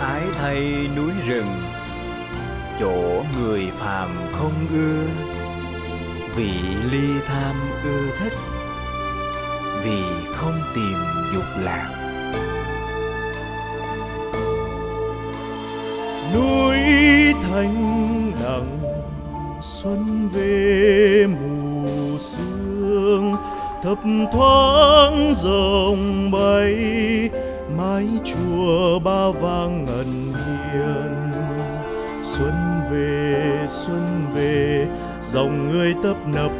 ái thay núi rừng, chỗ người phàm không ưa vì ly tham ưa thích, vì không tìm dục lạc núi thanh đằng xuân về mùa thấp thoáng rồng bay, mái chùa ba vang ngân hiền. Xuân về xuân về, dòng người tấp nập,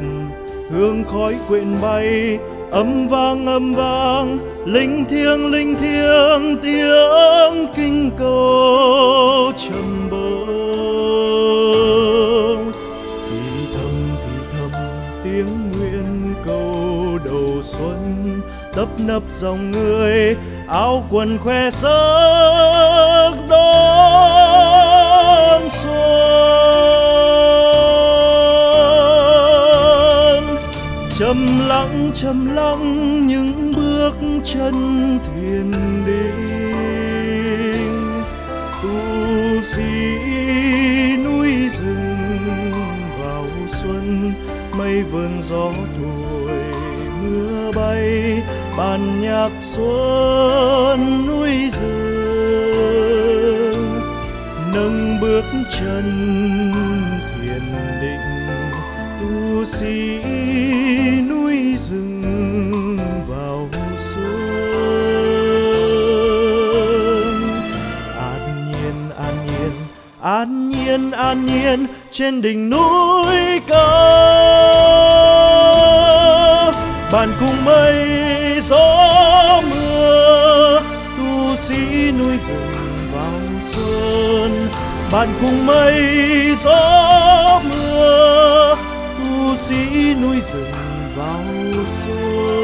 hương khói quyện bay âm vang âm vang, linh thiêng linh thiêng, tiếng kinh cầu trầm bông thì thầm thì thầm, tiếng nguyện cầu đầu xuân, tấp nập dòng người, áo quần khoe sắc đón xuân. Trầm lặng trầm lặng những bước chân thiền định, tu sĩ núi rừng vào xuân, mây vườn gió thu bàn nhạc xuân núi rừng, nâng bước chân thiền định, tu sĩ núi rừng vào xuân. An nhiên an nhiên an nhiên an nhiên, trên đỉnh núi cao. Bàn cùng mây dưới núi rừng vào xuân bạn cùng mây gió mưa, tu sĩ núi rừng vào xuân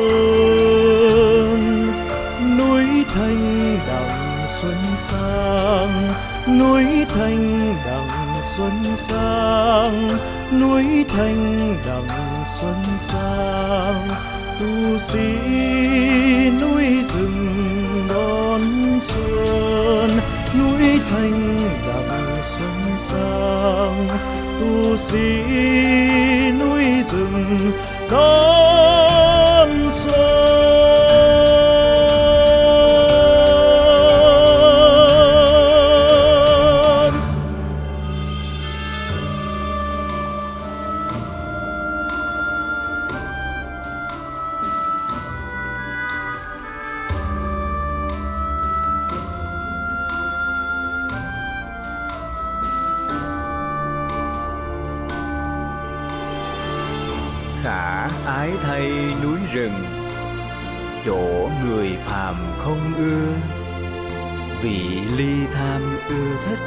núi thanh đằng xuân sang, núi thanh đằng xuân sang, núi thanh đằng xuân sang tu sĩ núi rừng đón xuân núi thanh đặng xuân sang. Tu sĩ ái thay núi rừng, chỗ người phàm không ưa. Vì ly tham ưa thích,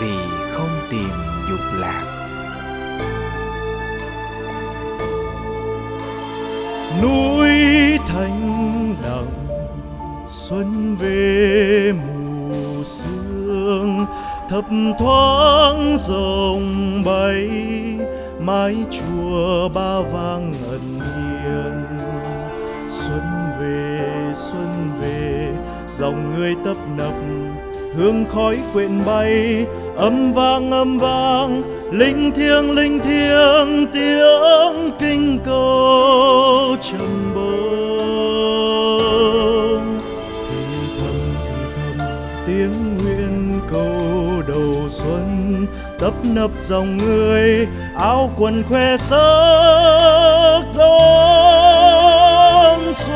vì không tìm dục lạc. Núi thanh đằng xuân về mù sương thấp thoáng rồng bay mái chùa ba vang ngân hiền xuân về xuân về, dòng người tấp nập, hương khói quyện bay, âm vang âm vang, linh thiêng linh thiêng, tiếng kinh cầu. Tấp nập dòng người, áo quần khoe sắc đón xuân.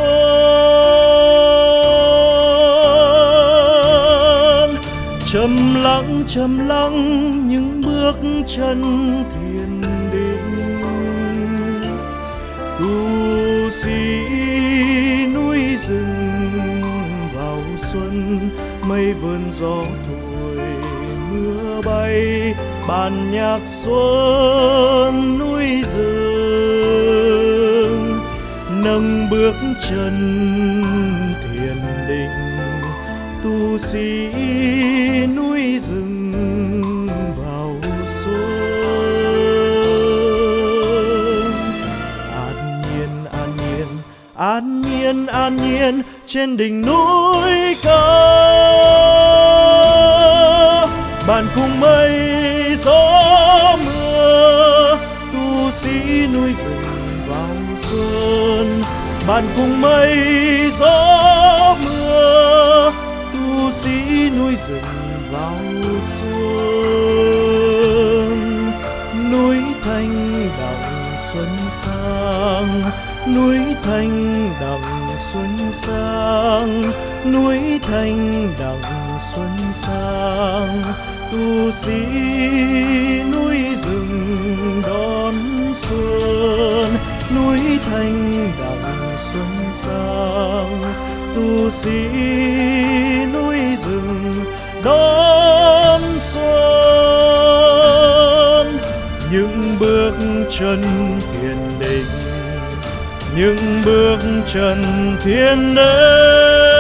Trầm lặng trầm lặng những bước chân thiền định. Tu sĩ núi rừng vào xuân, mây vườn gió thổi bay bàn nhạc xuân núi rừng, nâng bước chân thiền định, tu sĩ núi rừng vào xuân. An nhiên an nhiên an nhiên an nhiên, trên đỉnh núi cao. Cùng mây gió mưa, tu sĩ núi rừng vào xuân. Bạn cùng mây gió mưa, tu sĩ núi rừng vào xuân. Núi thanh đặng xuân sang núi thanh đằng xuân sang, núi thanh đằng xuân sang. Tu sĩ núi rừng đón xuân, núi thanh đằng xuân sang. Tu sĩ núi rừng đón xuân, những bước chân thiền định những bước chân thiên đến